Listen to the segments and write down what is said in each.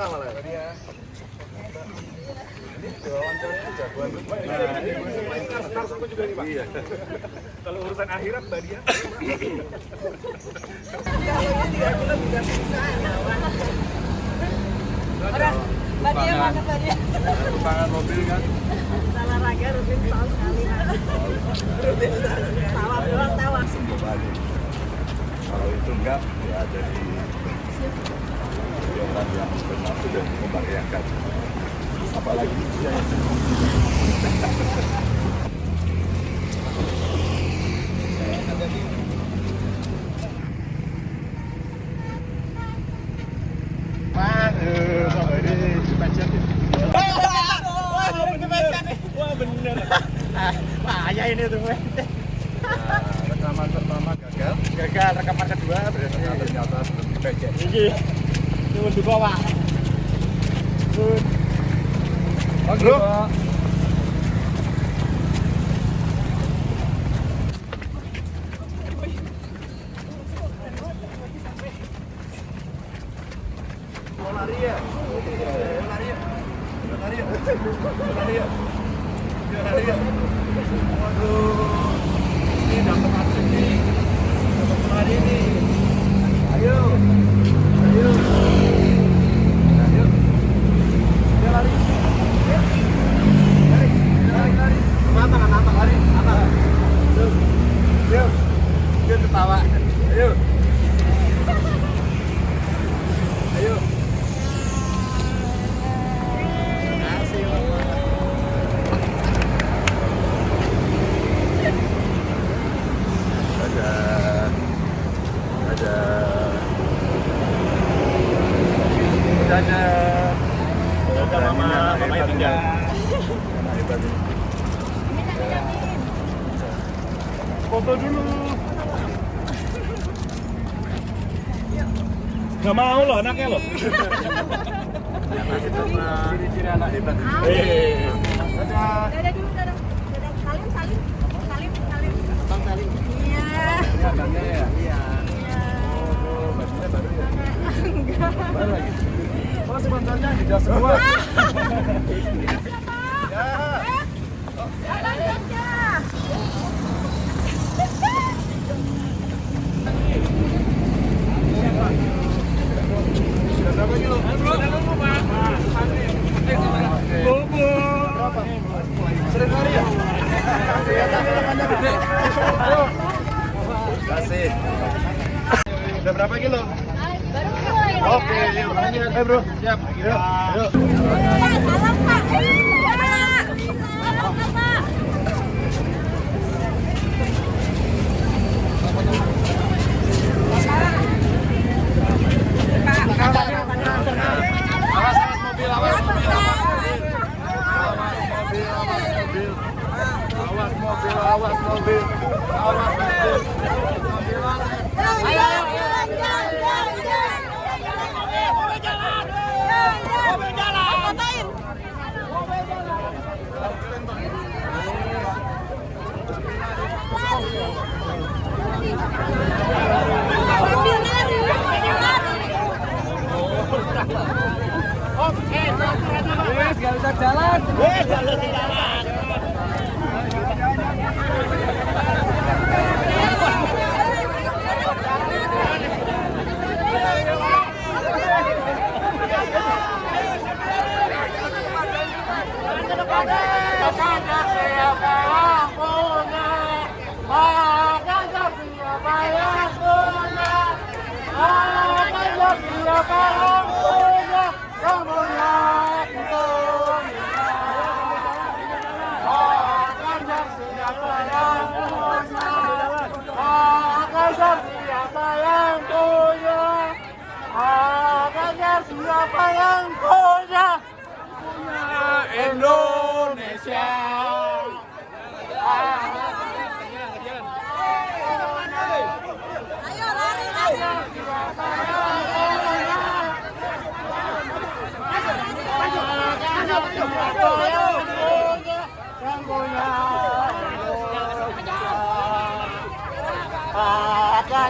Pak. Iya. Kalau urusan akhirat Mbak Dia. Mbak Dia Mbak Dia? Mobil kan. Olahraga rutin setahun sekali. Rutin tawaf doang. Kembali. Kalau itu enggak, ya jadi kegiatan yang benar sudah membahayakan. Apalagi usia yang Mas, eh, sampai ini dipencet. Wah bener. Bahaya ini tuh. Nah, rekaman pertama gagal. Gagal rekaman kedua berarti. Ternyata ternyata belum dipencet. Iki. Turun di bawah. Turun. Bro. Mau lari ya? Mau lari ya? Mau lari ya? Mau lari ya? Mau lari ya? Waduh. Ini dapat atlet nih. Dapat lari nih. Ayo. Ayo. Ayo. Dia lari. Lari. Lari, lari. Kenapa, kenapa? Lari. Apa? Yuk. Yuk. Dia ketawa. Ayo. Ayo. ada ada ada Ada mama, mama yang tinggal. Mama hebat ini. Foto dulu. Gak mau loh anaknya loh. ciri-ciri anak hebat. Eh, Dadah. Dadah dulu dadah. Dadah salim salim. Salim salim. Bang salim. Iya. Ini abangnya ya? Iya. Oh, bajunya baru ya? Enggak. Baru lagi? Oh, sebenarnya tidak semua. Ya. Jalan aja. Sudah berapa kilo? Ayo. Kasih. Berapa kilo? Baru. Oke, yuk. Eh bro, siap. Yuk, salam Pak.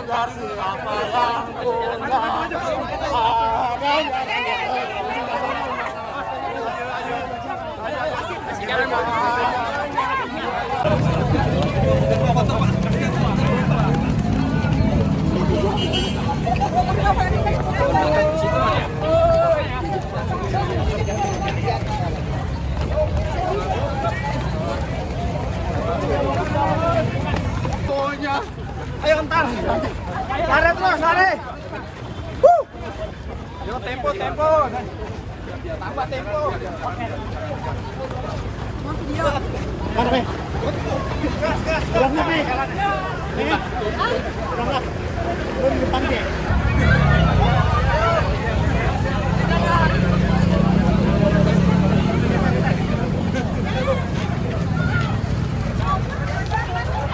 Ah, Pak Ganjar Ayo entar. Lari terus, lari. Wuh. Yo tempo, tempo. Tambah tempo. Mana, Pe? Berangkat, Pe. Pe. Berangkat. Lu di depan, aja.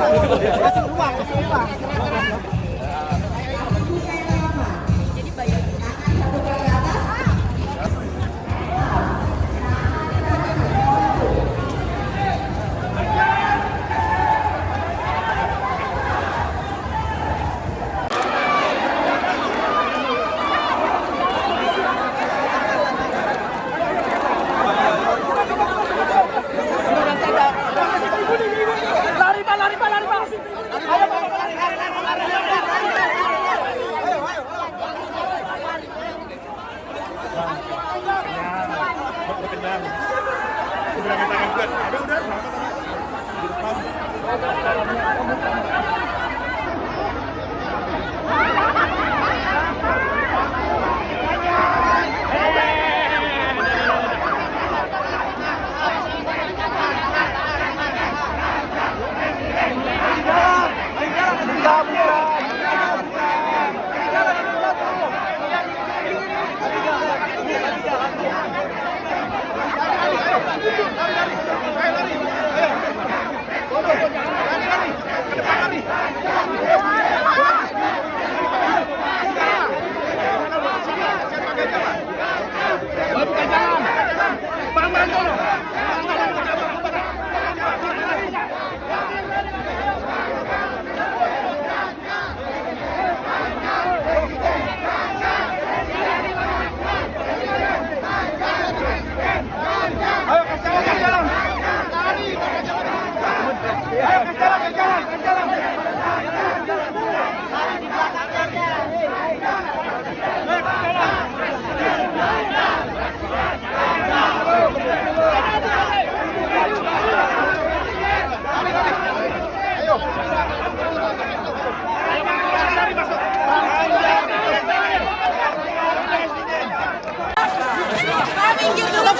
Lari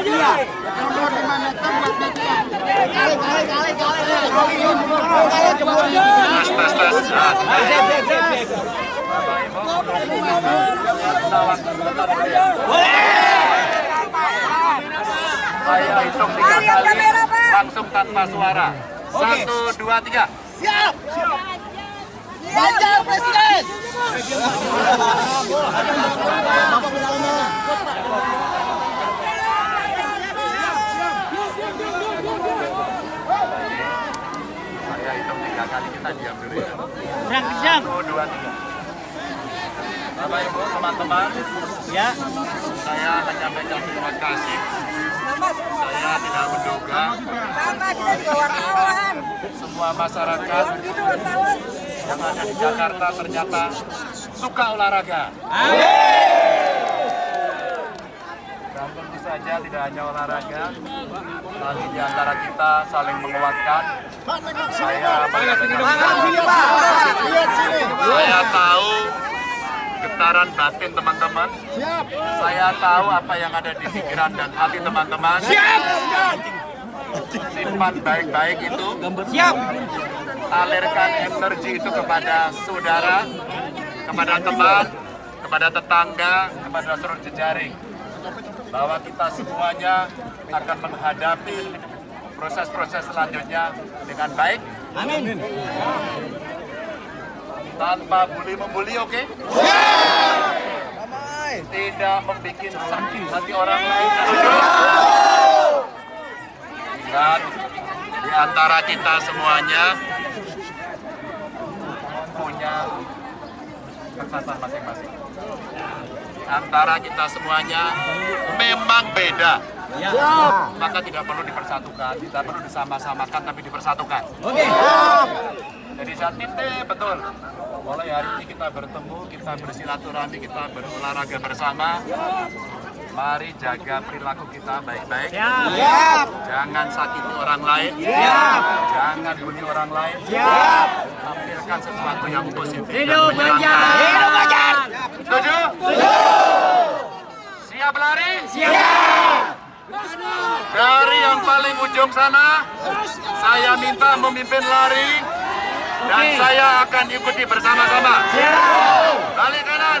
Kali, langsung tanpa suara. Satu, dua, tiga. Ganjar Presiden. Tiga kali kita diam dulu ya. Berang kejam. Satu, dua, tiga. Bapak Ibu, teman-teman, Ya. saya akan menyampaikan terima kasih. Saya tidak menduga Sama kita juga wartawan. semua masyarakat yang ada di Jakarta ternyata suka olahraga. Dan tentu saja tidak hanya olahraga, tapi di antara kita saling menguatkan. Saya saya tahu getaran batin teman-teman. Saya tahu apa yang ada di pikiran dan hati teman-teman. Simpan baik-baik itu. Siap. Alirkan energi itu kepada saudara, kepada teman, kepada tetangga, kepada seluruh jejaring. Bahwa kita semuanya akan menghadapi proses-proses selanjutnya dengan baik. Amin. tanpa bully membuli oke? Tidak membuat sakit hati orang lain. Dan di antara kita semuanya punya kekuatan masing-masing. Di antara kita semuanya memang beda. Maka tidak perlu dipersatukan, tidak perlu disama-samakan, tapi dipersatukan. Oke. Jadi saat titik betul. Mulai hari ini kita bertemu, kita bersilaturahmi, kita berolahraga bersama. Mari jaga perilaku kita baik-baik. Siap. Jangan sakiti orang lain. Siap. Jangan bully orang lain. Siap. Tampilkan sesuatu yang positif. Hidup. Ganjar. Hidup Ganjar. Setuju? Siap lari? Siap. Dari yang paling ujung sana, saya minta memimpin lari dan saya akan ikuti bersama-sama. Balik kanan,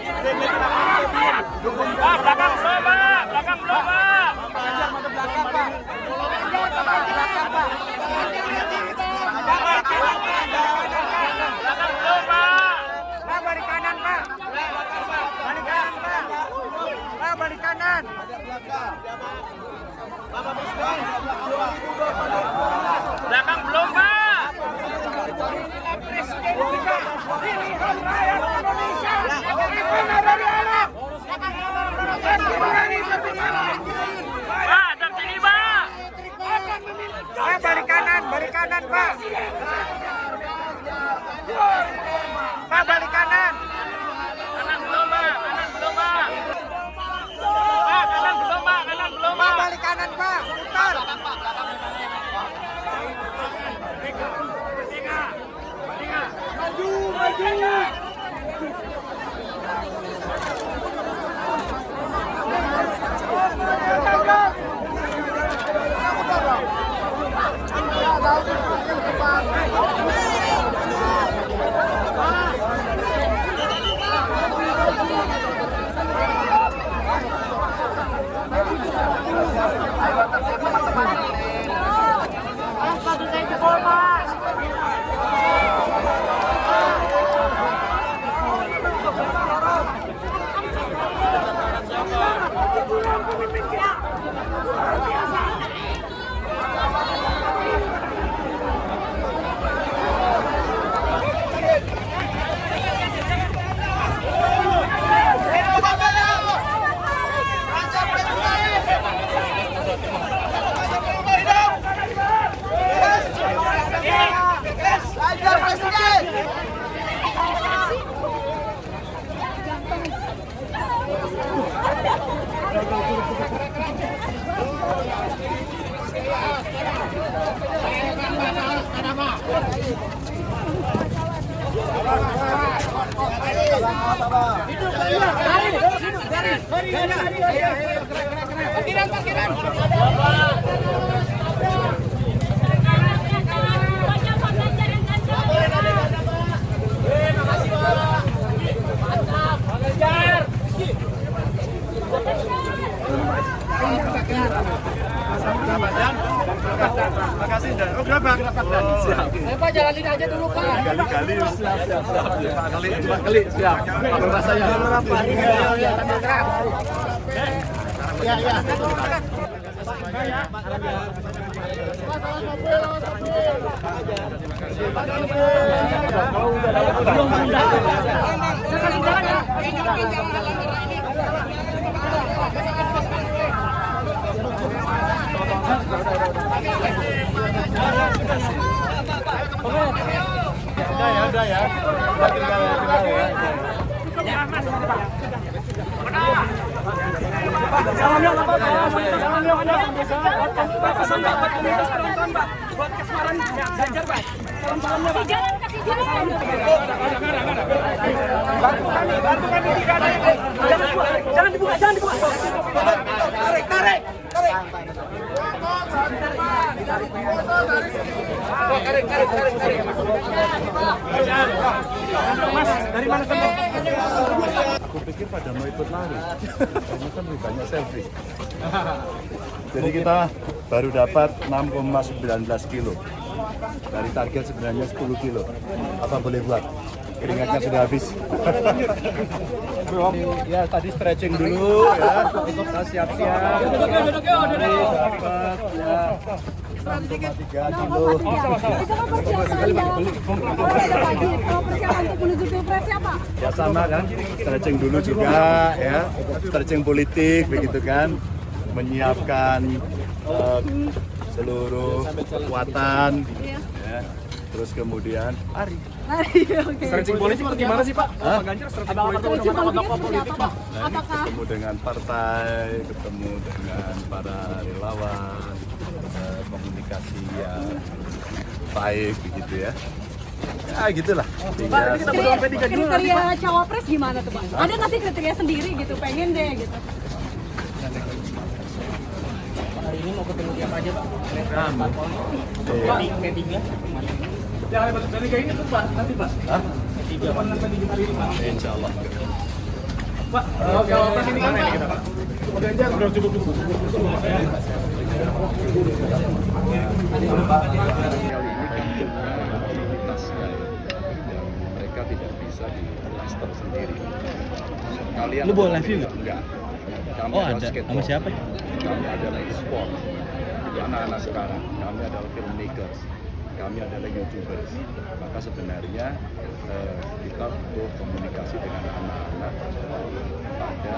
Pak, dari kanan, dari kanan, Pak. Makasih dan oh. Pak jalanin aja dulu Pak. Kali-kali siap. Udah ya, udah ya. Udah tinggal tinggal ya. Kasih jalan, kasih jalan. Aku pikir pada mau ikut lari. Ternyata lebih banyak selfie. Jadi kita baru dapat 6,19 kilo. Dari target sebenarnya 10 kilo. Apa boleh buat? Keringatnya sudah habis. ya tadi stretching dulu ya. Kita siap-siap. Ya. 6,3 kilo. Itu persiapan untuk menuju pilpres ya Pak? ya sama kan? Stretching dulu juga ya. Stretching politik begitu kan? Menyiapkan eh, seluruh kekuatan ya. terus kemudian hari Stretching politik itu gimana sih Pak? Hah? Ganjar stretching politik seperti apa Pak? Nah, Apakah ketemu dengan partai ketemu dengan para relawan eh, komunikasi yang baik begitu ya ya gitulah Sehingga- kriteria cawapres gimana tuh Pak? Ada nggak sih kriteria sendiri gitu, pengen deh gitu? Yang hebat dari kayak ini tuh Pak, nanti Pak. Hah? Kapan nanti di hari ini Pak? Insya Allah. Pak, oke, Pak ini kan Pak. Pak Ganjar udah cukup cukup Pak. ya. ini ya mereka tidak bisa di cluster sendiri kalian Lu bawa live view nggak? enggak kami Oh, ada. skateboard. Sama siapa? kami adalah e-sport Jadi anak-anak sekarang kami adalah filmmakers kami adalah youtubers maka sebenarnya eh, kita butuh komunikasi dengan anak-anak pada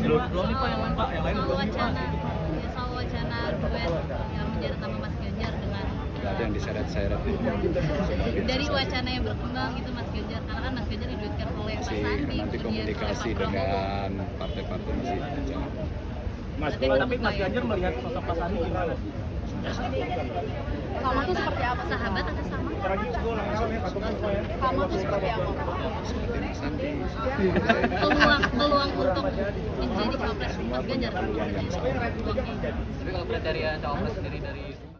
belum belum pak yang lain pak yang lain belum pak soal wacana duet yang menjerat sama Mas Ganjar dengan nggak ada yang eh, diseret-seret dari wacana yang berkembang itu Mas Ganjar karena kan Mas Ganjar diduetkan oleh Pak Sandi nanti komunikasi dengan partai-partai masih jalan Mas, tapi Mas Ganjar melihat sosok Pak Sandi gimana? Sama tuh seperti apa? Sahabat atau sama? Sama tuh seperti apa? Peluang, peluang untuk menjadi Mas Ganjar? Tapi kalau kriteria cawapres sendiri dari